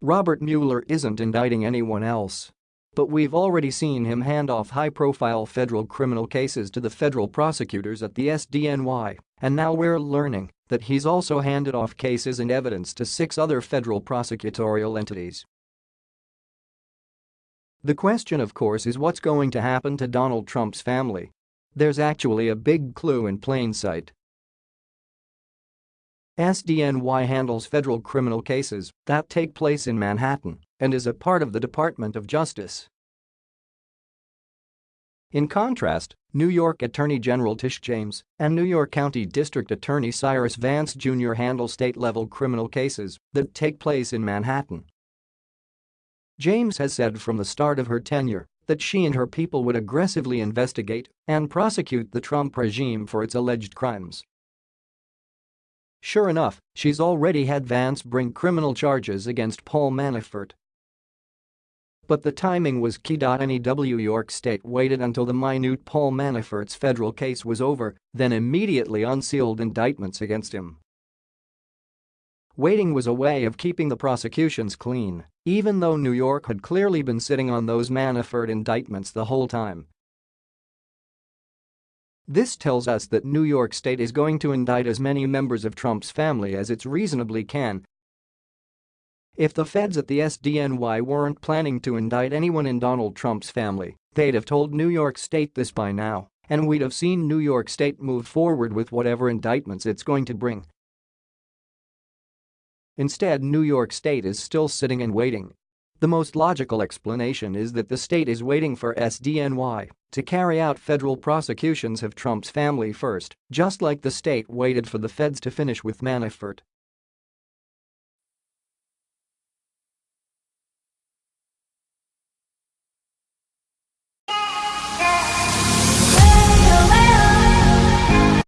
Robert Mueller isn't indicting anyone else. But we've already seen him hand off high-profile federal criminal cases to the federal prosecutors at the SDNY, and now we're learning that he's also handed off cases and evidence to six other federal prosecutorial entities. The question of course is what's going to happen to Donald Trump's family. There's actually a big clue in plain sight. SDNY handles federal criminal cases that take place in Manhattan and is a part of the Department of Justice. In contrast, New York Attorney General Tish James and New York County District Attorney Cyrus Vance Jr. handle state-level criminal cases that take place in Manhattan. James has said from the start of her tenure that she and her people would aggressively investigate and prosecute the Trump regime for its alleged crimes Sure enough, she's already had Vance bring criminal charges against Paul Manafort. But the timing was key. New York State waited until the minute Paul Manafort's federal case was over, then immediately unsealed indictments against him. Waiting was a way of keeping the prosecutions clean, even though New York had clearly been sitting on those Manafort indictments the whole time. This tells us that New York State is going to indict as many members of Trump's family as it reasonably can. If the feds at the SDNY weren't planning to indict anyone in Donald Trump's family, they'd have told New York State this by now, and we'd have seen New York State move forward with whatever indictments it's going to bring. Instead New York State is still sitting and waiting the most logical explanation is that the state is waiting for SDNY to carry out federal prosecutions of Trump's family first, just like the state waited for the feds to finish with Manafort